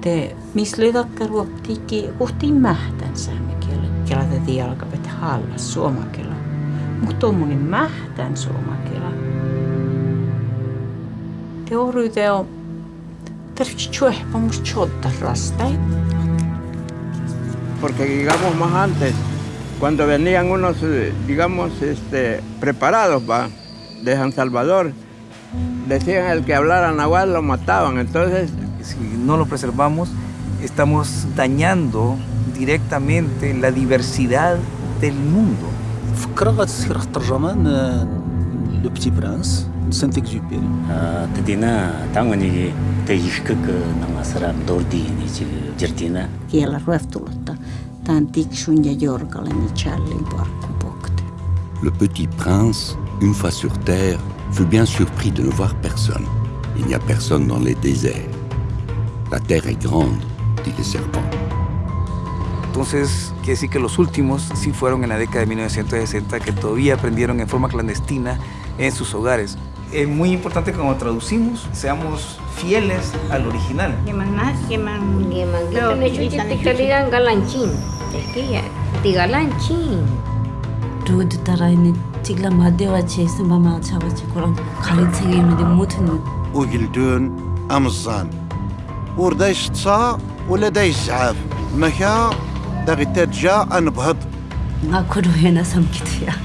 te mislytakkaruoptiikki uhtiin mähtän saamekielä. Kela täti jalkapet halla suomakela. Mutta on munin mähtän suomakela. Te oryte on tarvitsi chuehpa mus chotta rastai. Porque digamos más antes, cuando venían unos, digamos, este, preparados de San Salvador, decían el que hablara nahuatl lo mataban. Entonces si no lo preservamos, estamos dañando directamente la diversidad del mundo. فكرة غتصير الترجمان لو بتي برانس سانت اكزوبيري تدينا تانغني تيشكك نغسرا دوردي نيجي جرتينا Kielä rueftulutta. Tän tiksun ja jorkalen challin parkkupokte. Le petit prince, une fois sur Terre, fut bien surpris de ne voir personne. Il n'y a personne dans les déserts. La tierra es grande, dit le serpent. Entonces, quiere decir que los últimos sí fueron en la década de 1960 que todavía aprendieron en forma clandestina en sus hogares. Es muy importante cuando traducimos seamos fieles al original. 누구한테 따라 وردا يشتصى ولا دا يسعاف مكا دا غي تجا انبهض ناكلو هنا سمكت فيها.